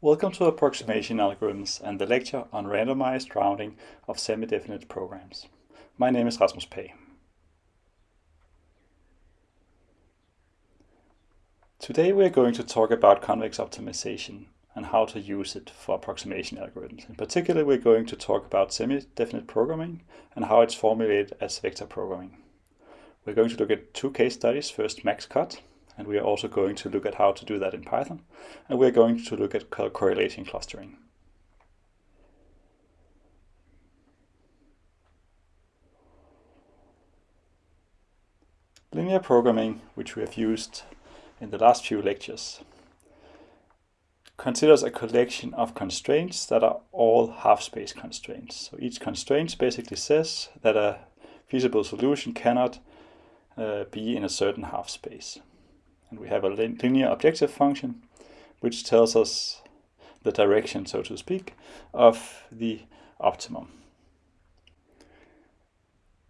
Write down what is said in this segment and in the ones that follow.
Welcome to Approximation Algorithms and the lecture on randomized rounding of semi-definite programs. My name is Rasmus Pagh. Today we are going to talk about convex optimization and how to use it for approximation algorithms. In particular, we're going to talk about semi-definite programming and how it's formulated as vector programming. We're going to look at two case studies, first maxcut and we are also going to look at how to do that in Python. And we're going to look at correlation clustering. Linear programming, which we have used in the last few lectures, considers a collection of constraints that are all half-space constraints. So each constraint basically says that a feasible solution cannot uh, be in a certain half space. And we have a linear objective function, which tells us the direction, so to speak, of the optimum.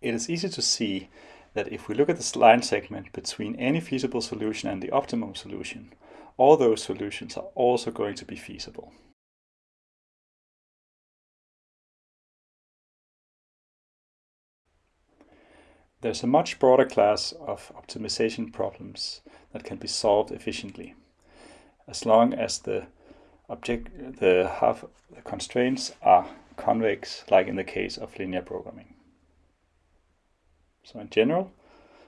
It is easy to see that if we look at this line segment between any feasible solution and the optimum solution, all those solutions are also going to be feasible. There's a much broader class of optimization problems that can be solved efficiently, as long as the object the half the constraints are convex, like in the case of linear programming. So in general,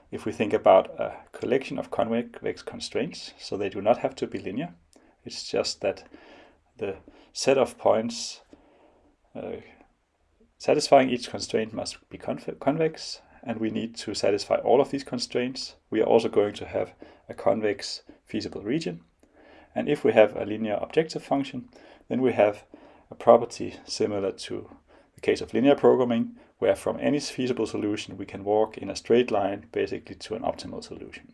if we think about a collection of convex constraints, so they do not have to be linear, it's just that the set of points uh, satisfying each constraint must be convex and we need to satisfy all of these constraints, we are also going to have a convex feasible region. And if we have a linear objective function, then we have a property similar to the case of linear programming, where from any feasible solution we can walk in a straight line basically to an optimal solution.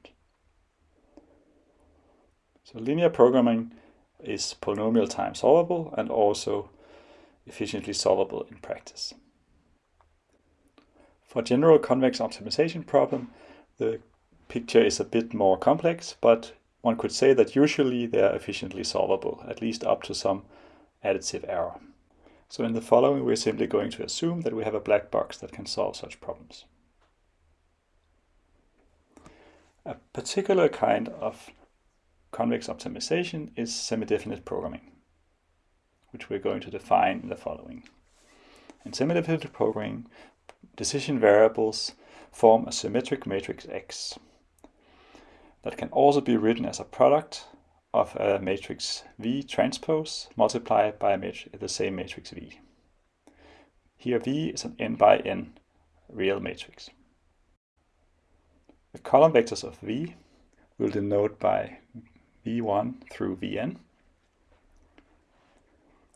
So linear programming is polynomial time solvable and also efficiently solvable in practice. For general convex optimization problem, the picture is a bit more complex, but one could say that usually they are efficiently solvable, at least up to some additive error. So in the following, we're simply going to assume that we have a black box that can solve such problems. A particular kind of convex optimization is semi-definite programming, which we're going to define in the following. In semi-definite programming, decision variables form a symmetric matrix X that can also be written as a product of a matrix V transpose multiplied by the same matrix V. Here V is an n by n real matrix. The column vectors of V will denote by V1 through Vn.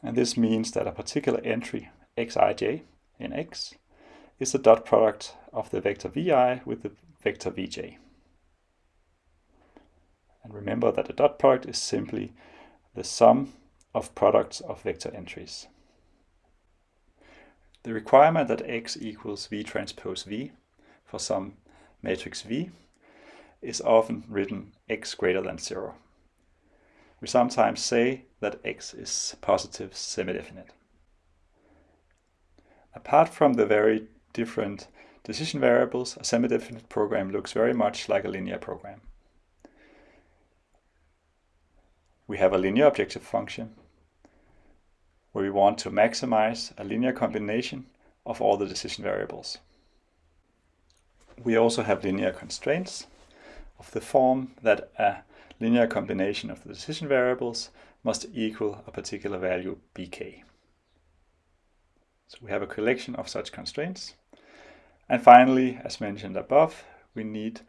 And this means that a particular entry xij in X is the dot product of the vector vi with the vector vj. And remember that the dot product is simply the sum of products of vector entries. The requirement that x equals v transpose v for some matrix V is often written x greater than 0. We sometimes say that x is positive semi-definite. Apart from the very different decision variables, a semi-definite program looks very much like a linear program. We have a linear objective function where we want to maximize a linear combination of all the decision variables. We also have linear constraints of the form that a linear combination of the decision variables must equal a particular value bk. So we have a collection of such constraints and finally, as mentioned above, we need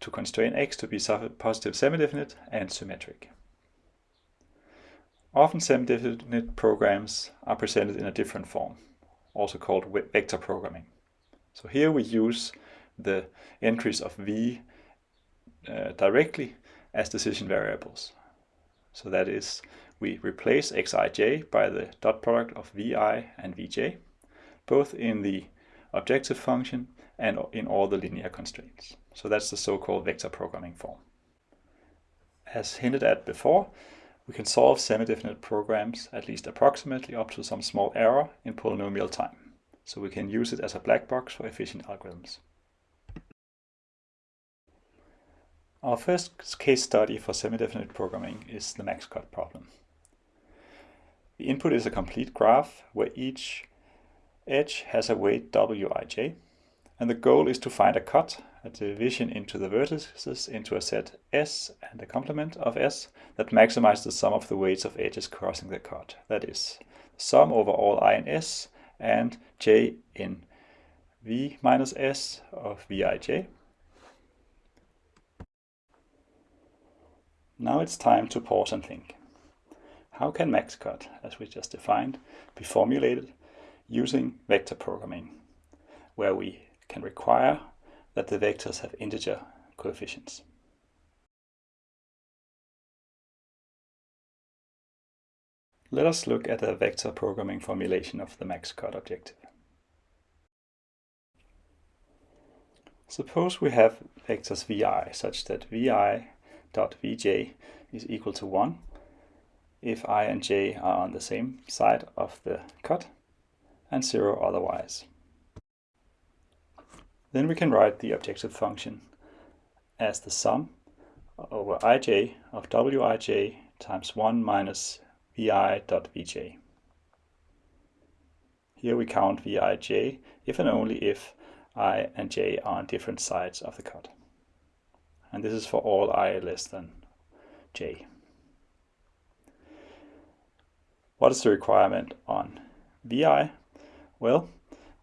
to constrain x to be positive semi-definite and symmetric. Often semi-definite programs are presented in a different form, also called vector programming. So here we use the entries of v uh, directly as decision variables. So that is, we replace xij by the dot product of vi and vj, both in the objective function and in all the linear constraints. So that's the so-called vector programming form. As hinted at before, we can solve semi-definite programs at least approximately up to some small error in polynomial time. So we can use it as a black box for efficient algorithms. Our first case study for semi-definite programming is the max-cut problem. The input is a complete graph where each edge has a weight wij, and the goal is to find a cut, a division into the vertices into a set S and a complement of S that maximizes the sum of the weights of edges crossing the cut. That is, sum over all i in S and j in v minus s of vij. Now it's time to pause and think. How can maxcut, as we just defined, be formulated using vector programming, where we can require that the vectors have integer coefficients? Let us look at a vector programming formulation of the maxcut objective. Suppose we have vectors vi such that vi dot vj is equal to 1 if i and j are on the same side of the cut and 0 otherwise. Then we can write the objective function as the sum over ij of wij times 1 minus vi.vj. Here we count vij if and only if i and j are on different sides of the cut. And this is for all i less than j. What is the requirement on vi? Well,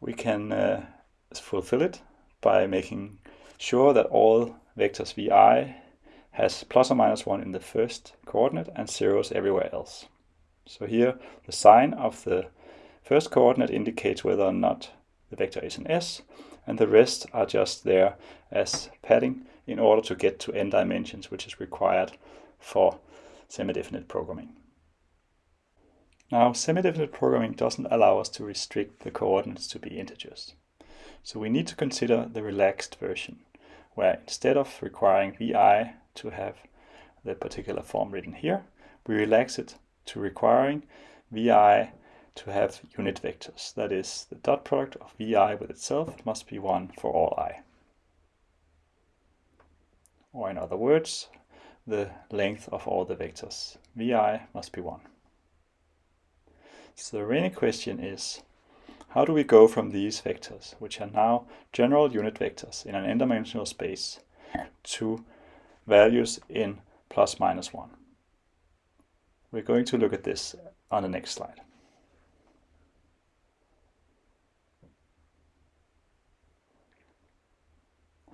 we can uh, fulfill it by making sure that all vectors vi has plus or minus 1 in the first coordinate and zeros everywhere else. So here the sign of the first coordinate indicates whether or not the vector is an S, and the rest are just there as padding in order to get to n dimensions, which is required for semi-definite programming. Now, semi-definite programming doesn't allow us to restrict the coordinates to be integers. So we need to consider the relaxed version, where instead of requiring vi to have the particular form written here, we relax it to requiring vi to have unit vectors. That is, the dot product of vi with itself must be 1 for all i. Or in other words, the length of all the vectors vi must be 1. So the remaining question is, how do we go from these vectors, which are now general unit vectors in an n-dimensional space, to values in plus minus 1? We're going to look at this on the next slide.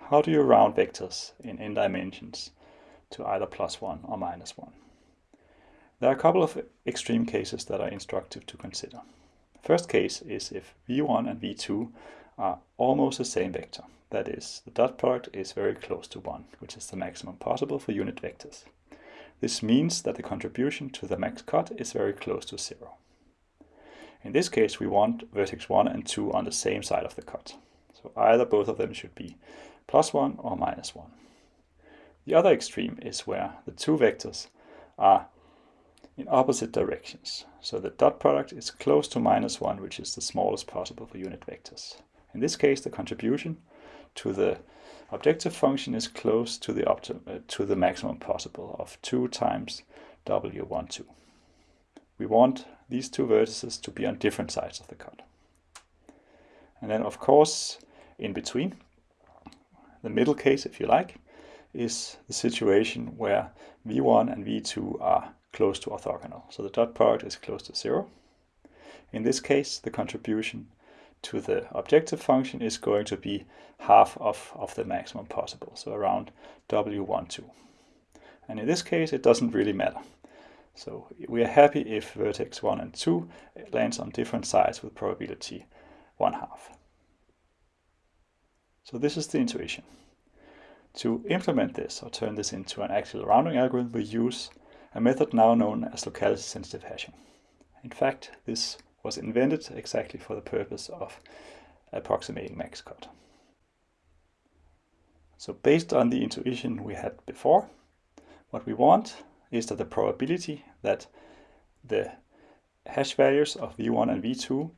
How do you round vectors in n dimensions to either plus 1 or minus 1? There are a couple of extreme cases that are instructive to consider. First case is if v1 and v2 are almost the same vector. That is, the dot product is very close to 1, which is the maximum possible for unit vectors. This means that the contribution to the max cut is very close to zero. In this case, we want vertex 1 and 2 on the same side of the cut. So either both of them should be plus 1 or minus 1. The other extreme is where the two vectors are in opposite directions. So the dot product is close to minus 1, which is the smallest possible for unit vectors. In this case, the contribution to the objective function is close to the, uh, to the maximum possible of 2 times w12. We want these two vertices to be on different sides of the cut. And then of course, in between, the middle case, if you like, is the situation where v1 and v2 are close to orthogonal. So the dot product is close to zero. In this case, the contribution to the objective function is going to be half of, of the maximum possible, so around W12. And in this case, it doesn't really matter. So we are happy if vertex 1 and 2 lands on different sides with probability 1 half. So this is the intuition. To implement this or turn this into an actual rounding algorithm, we use a method now known as locality-sensitive hashing. In fact, this was invented exactly for the purpose of approximating max cut. So based on the intuition we had before, what we want is that the probability that the hash values of v1 and v2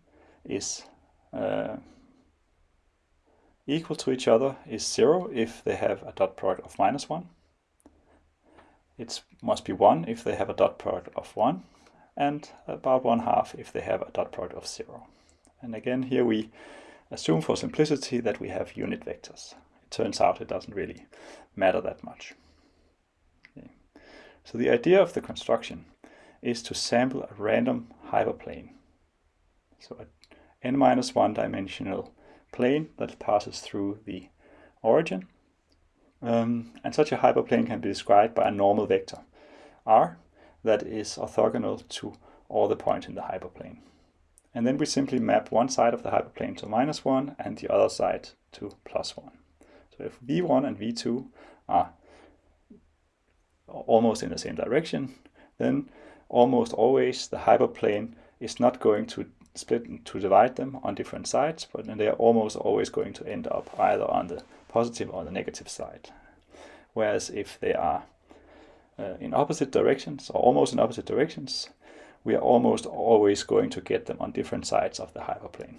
is uh, equal to each other is 0 if they have a dot product of minus 1. It must be 1 if they have a dot product of 1 and about 1 half if they have a dot product of 0. And again here we assume for simplicity that we have unit vectors. It turns out it doesn't really matter that much. Okay. So the idea of the construction is to sample a random hyperplane. So an n minus one dimensional plane that passes through the origin. Um, and such a hyperplane can be described by a normal vector, r, that is orthogonal to all the points in the hyperplane. And then we simply map one side of the hyperplane to minus 1 and the other side to plus 1. So if v1 and v2 are almost in the same direction, then almost always the hyperplane is not going to split to divide them on different sides, but they are almost always going to end up either on the positive or the negative side. Whereas if they are uh, in opposite directions or almost in opposite directions, we are almost always going to get them on different sides of the hyperplane.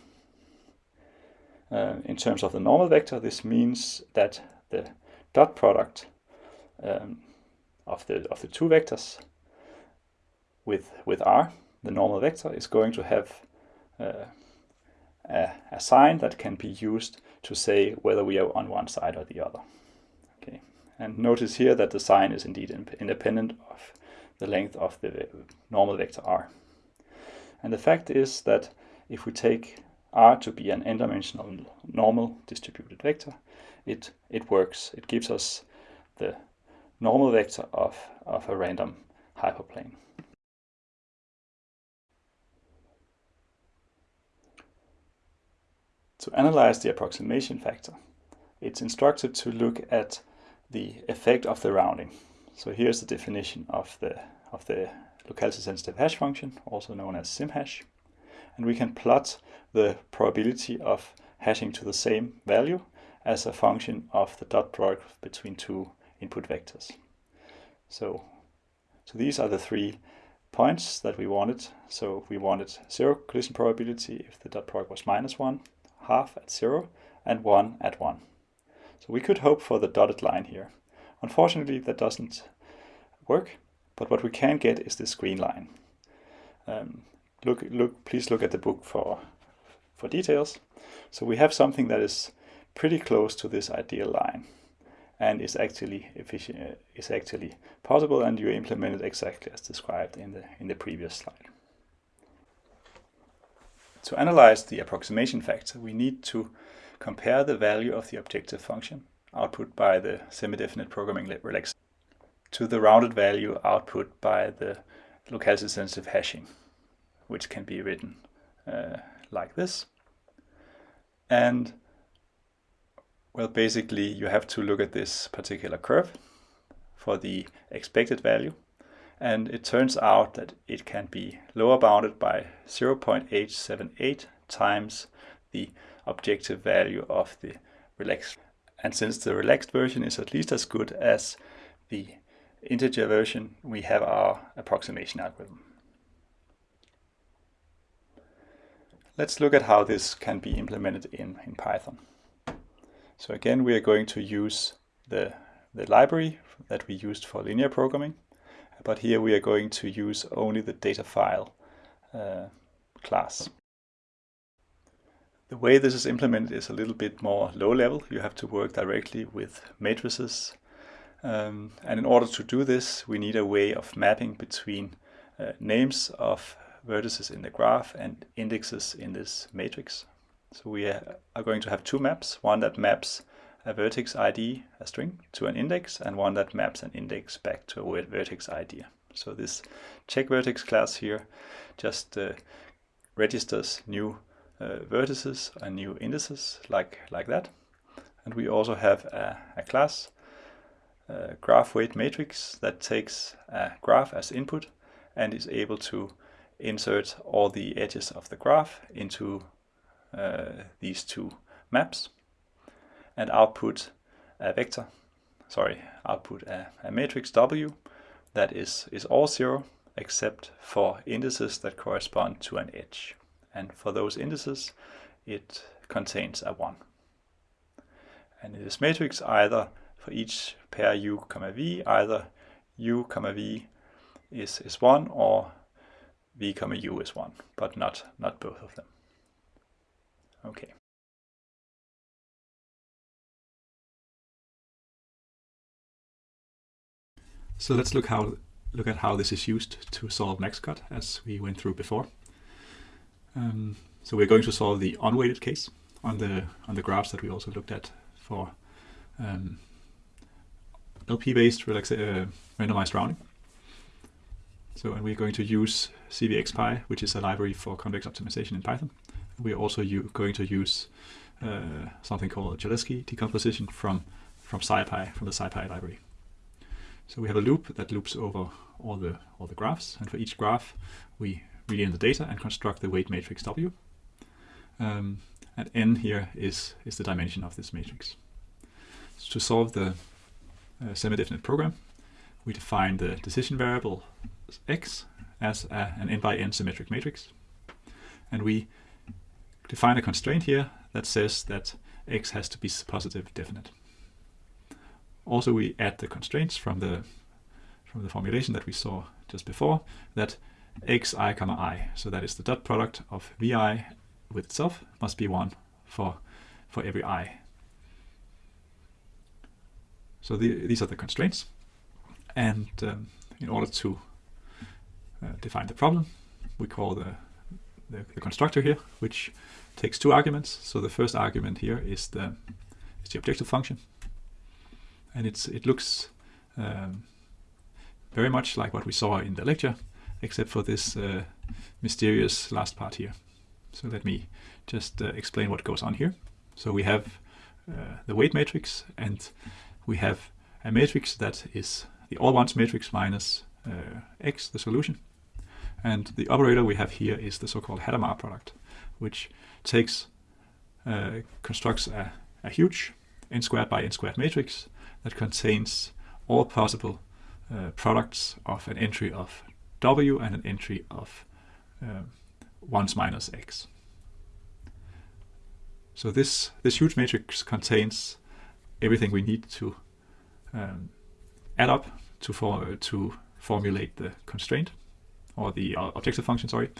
Uh, in terms of the normal vector, this means that the dot product um, of the of the two vectors with with r, the normal vector, is going to have uh, a, a sign that can be used to say whether we are on one side or the other. Okay, and notice here that the sign is indeed independent of the length of the normal vector r. And the fact is that if we take r to be an n-dimensional normal distributed vector, it, it works. It gives us the normal vector of, of a random hyperplane. To analyze the approximation factor, it's instructive to look at the effect of the rounding. So here's the definition of the, of the locality sensitive hash function, also known as simhash. And we can plot the probability of hashing to the same value as a function of the dot product between two input vectors. So, so these are the three points that we wanted. So we wanted zero collision probability if the dot product was minus one, half at 0 and 1 at 1. So we could hope for the dotted line here. Unfortunately, that doesn't work, but what we can get is this green line. Um, look, look, please look at the book for, for details. So we have something that is pretty close to this ideal line and is actually efficient, is actually possible and you implement it exactly as described in the, in the previous slide. To analyze the approximation factor, we need to compare the value of the objective function, output by the semi-definite programming relaxation, to the rounded value output by the locality-sensitive hashing, which can be written uh, like this. And well, basically you have to look at this particular curve for the expected value and it turns out that it can be lower bounded by 0.878 times the objective value of the relaxed. And since the relaxed version is at least as good as the integer version, we have our approximation algorithm. Let's look at how this can be implemented in, in Python. So again, we are going to use the, the library that we used for linear programming but here we are going to use only the data file uh, class. The way this is implemented is a little bit more low level. You have to work directly with matrices. Um, and in order to do this, we need a way of mapping between uh, names of vertices in the graph and indexes in this matrix. So we are going to have two maps, one that maps a vertex ID, a string, to an index, and one that maps an index back to a vertex ID. So this check vertex class here just uh, registers new uh, vertices and new indices like, like that. And we also have a, a class, a graph weight matrix, that takes a graph as input and is able to insert all the edges of the graph into uh, these two maps and output a vector, sorry, output a, a matrix W that is, is all zero except for indices that correspond to an edge. And for those indices, it contains a 1. And in this matrix, either for each pair u, comma v, either u, comma v is, is 1 or v, comma u is 1, but not, not both of them. Okay. So let's look how look at how this is used to solve maxcut as we went through before. Um, so we're going to solve the unweighted case on the on the graphs that we also looked at for um, LP-based uh, randomized rounding. So and we're going to use CVXPy, which is a library for convex optimization in Python. We're also going to use uh, something called Cholesky decomposition from from SciPy, from the SciPy library. So we have a loop that loops over all the all the graphs, and for each graph we read in the data and construct the weight matrix W. Um, and n here is is the dimension of this matrix. So to solve the uh, semi-definite program, we define the decision variable x as a, an n by n symmetric matrix, and we define a constraint here that says that x has to be positive definite. Also, we add the constraints from the from the formulation that we saw just before, that xi comma i, so that is the dot product of vi with itself, must be 1 for, for every i. So the, these are the constraints. And um, in order to uh, define the problem, we call the, the, the, constructor here, which takes two arguments. So the first argument here is the, is the objective function, and it's it looks um, very much like what we saw in the lecture, except for this uh, mysterious last part here. So let me just uh, explain what goes on here. So we have uh, the weight matrix, and we have a matrix that is the all ones matrix minus uh, x, the solution. And the operator we have here is the so-called Hadamard product, which takes uh, constructs a, a huge n squared by n squared matrix that contains all possible uh, products of an entry of w and an entry of um, 1 minus x. So this, this huge matrix contains everything we need to um, add up to, for, to formulate the constraint, or the uh, objective function, sorry,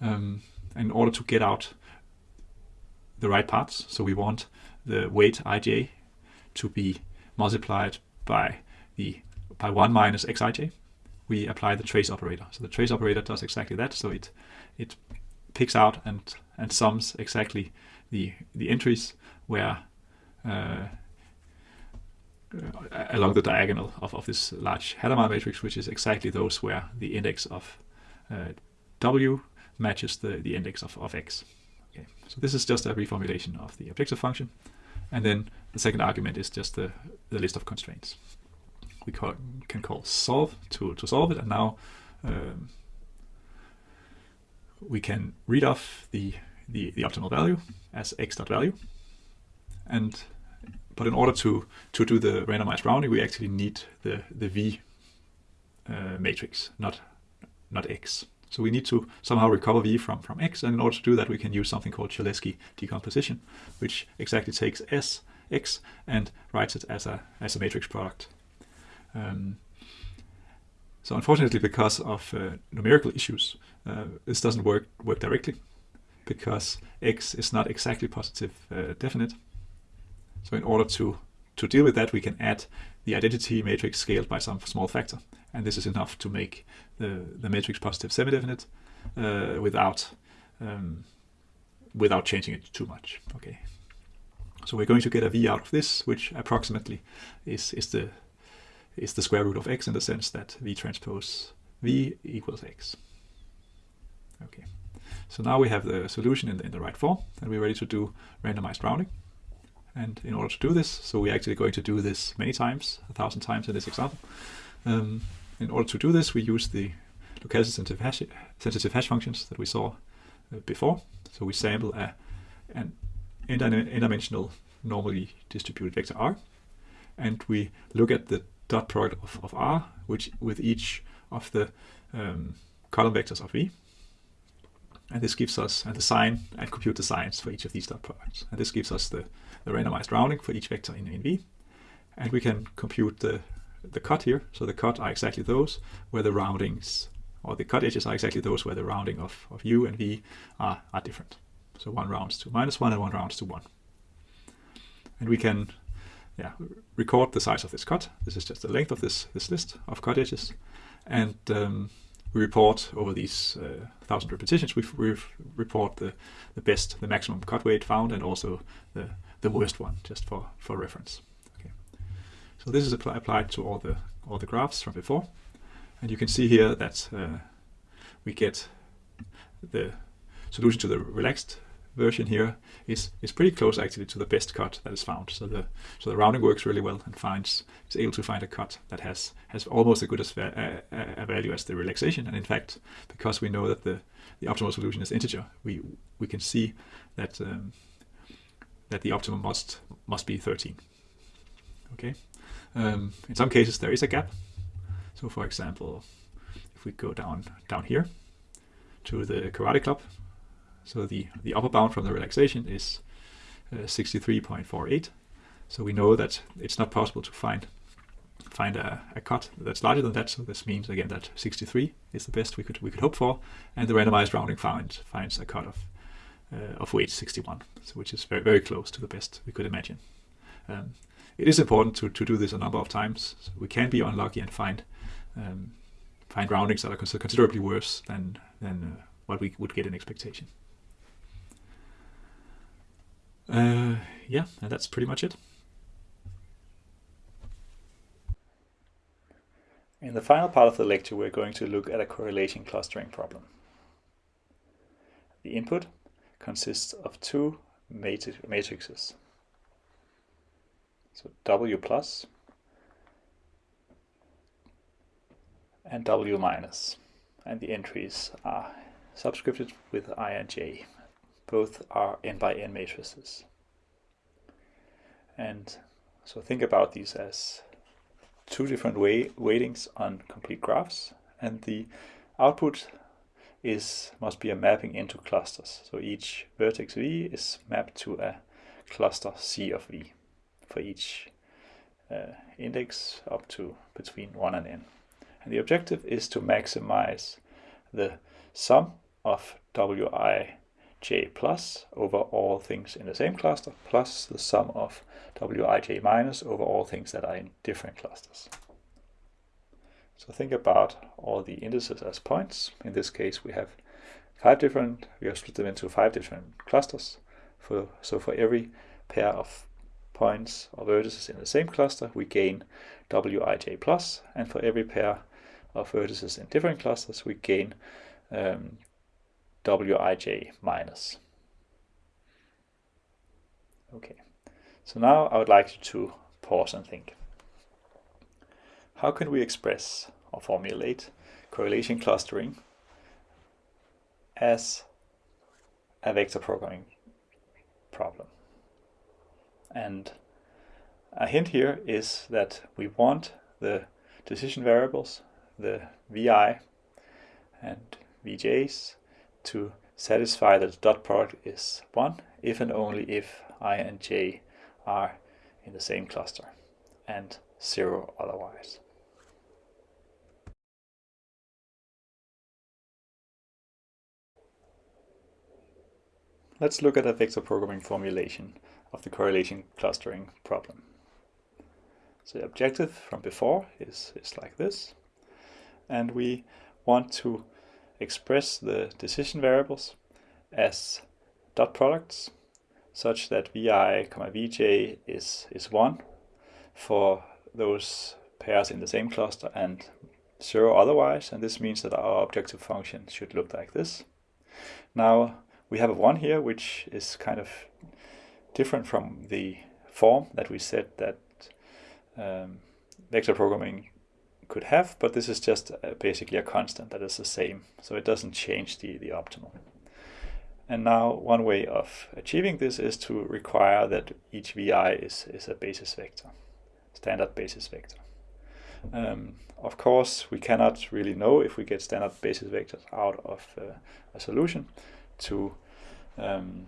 um, in order to get out the right parts. So we want the weight ij to be multiplied by the by 1 minus xij, we apply the trace operator. So the trace operator does exactly that. So it it picks out and and sums exactly the the entries where uh, along the diagonal of, of this large Hadamard matrix, which is exactly those where the index of uh, w matches the, the index of, of x. Okay. So this is just a reformulation of the objective function. And then the second argument is just the, the list of constraints. We call, can call solve to, to solve it, and now um, we can read off the, the, the optimal value as x dot value. And but in order to, to do the randomized rounding, we actually need the, the V uh, matrix, not, not X. So we need to somehow recover V from, from X, and in order to do that, we can use something called Cholesky decomposition, which exactly takes S, X, and writes it as a, as a matrix product. Um, so unfortunately, because of uh, numerical issues, uh, this doesn't work, work directly, because X is not exactly positive uh, definite. So in order to, to deal with that, we can add the identity matrix scaled by some small factor and this is enough to make the, the matrix positive semi-definite uh, without um, without changing it too much. Okay, so we're going to get a v out of this, which approximately is is the is the square root of x in the sense that v transpose v equals x. Okay, so now we have the solution in the, in the right form, and we're ready to do randomized rounding. And in order to do this, so we're actually going to do this many times, a thousand times in this example. Um, in order to do this, we use the locality sensitive hash, sensitive hash functions that we saw uh, before. So we sample a, an n-dimensional normally distributed vector R, and we look at the dot product of, of R, which with each of the um, column vectors of V. And this gives us and the sign and compute the signs for each of these dot products. And this gives us the, the randomized rounding for each vector in, in V. And we can compute the, the cut here. So the cut are exactly those where the roundings or the cut edges are exactly those where the rounding of, of U and V are, are different. So one rounds to minus one and one rounds to one. And we can yeah, record the size of this cut. This is just the length of this, this list of cut edges. And um, we report over these uh, thousand repetitions, we, we report the, the best, the maximum cut weight found and also the, the worst one, just for, for reference. Okay. So this is applied to all the, all the graphs from before. And you can see here that uh, we get the solution to the relaxed version here is is pretty close actually to the best cut that is found. So the so the rounding works really well and finds is able to find a cut that has has almost as good as a, a, value as the relaxation. And in fact, because we know that the the optimal solution is integer, we we can see that um, that the optimum must must be 13. Okay. Um, in some cases there is a gap. So for example, if we go down down here to the karate club, so the, the upper bound from the relaxation is uh, 63.48. So we know that it's not possible to find find a, a, cut that's larger than that. So this means again that 63 is the best we could we could hope for, and the randomized rounding find, finds a cut of uh, of weight 61, so which is very very close to the best we could imagine. Um, it is important to, to do this a number of times. So we can be unlucky and find um, find roundings that are considerably worse than than uh, what we would get in expectation. Uh, yeah, that's pretty much it. In the final part of the lecture, we're going to look at a correlation clustering problem. The input consists of two matrices. So W plus and W minus. And the entries are subscripted with I and J both are n by n matrices. And so think about these as two different way weightings on complete graphs and the output is must be a mapping into clusters. So each vertex v is mapped to a cluster c of v for each uh, index up to between 1 and n. And the objective is to maximize the sum of wi j plus over all things in the same cluster plus the sum of wij minus over all things that are in different clusters. So think about all the indices as points. In this case we have five different, we have split them into five different clusters. For, so for every pair of points or vertices in the same cluster we gain wij plus and for every pair of vertices in different clusters we gain um, wij minus. Okay, so now I would like you to pause and think. How can we express or formulate correlation clustering as a vector programming problem? And a hint here is that we want the decision variables, the vi and vj's, to satisfy that the dot product is 1 if and only if i and j are in the same cluster and 0 otherwise. Let's look at a vector programming formulation of the correlation clustering problem. So the objective from before is, is like this and we want to express the decision variables as dot products such that vi, vj is, is 1 for those pairs in the same cluster and 0 otherwise and this means that our objective function should look like this. Now we have a 1 here which is kind of different from the form that we said that um, vector programming could have, but this is just uh, basically a constant that is the same, so it doesn't change the, the optimal. And now one way of achieving this is to require that each vi is, is a basis vector, standard basis vector. Um, of course, we cannot really know if we get standard basis vectors out of uh, a solution to um,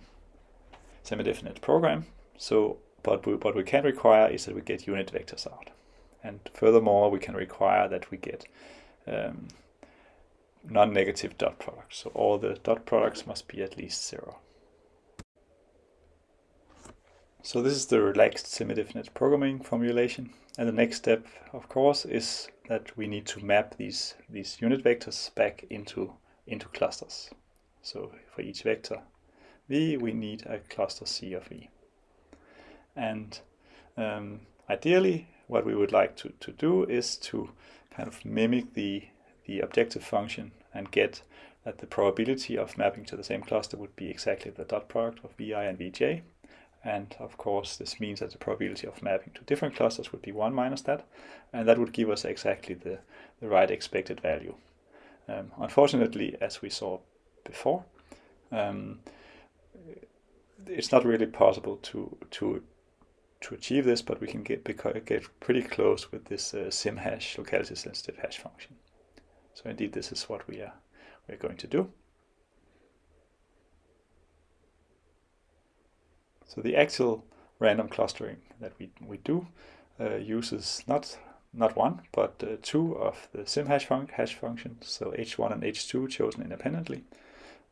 semi-definite program. So, but we, what we can require is that we get unit vectors out. And furthermore, we can require that we get um, non-negative dot products. So all the dot products must be at least zero. So this is the relaxed semi-definite programming formulation. And the next step, of course, is that we need to map these, these unit vectors back into, into clusters. So for each vector v, we need a cluster C of v. And um, ideally, what we would like to, to do is to kind of mimic the, the objective function and get that the probability of mapping to the same cluster would be exactly the dot product of vi and vj. And of course, this means that the probability of mapping to different clusters would be 1 minus that, and that would give us exactly the, the right expected value. Um, unfortunately, as we saw before, um, it's not really possible to to to achieve this, but we can get get pretty close with this uh, sim hash locality sensitive hash function. So indeed, this is what we are we're going to do. So the actual random clustering that we, we do uh, uses not not one, but uh, two of the sim hash, fun hash functions, so h1 and h2 chosen independently.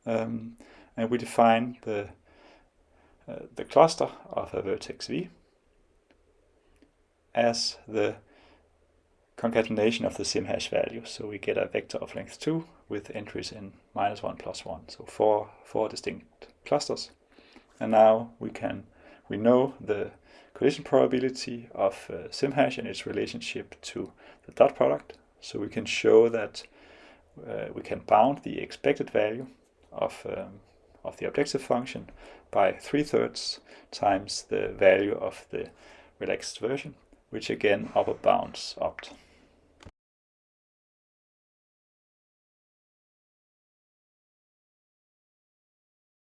Um, and we define the, uh, the cluster of a vertex v as the concatenation of the sim hash value. So we get a vector of length 2 with entries in minus 1 plus 1, so four, four distinct clusters. And now we can we know the collision probability of uh, SimHash and its relationship to the dot product. So we can show that uh, we can bound the expected value of, um, of the objective function by three-thirds times the value of the relaxed version, which again upper bounds opt.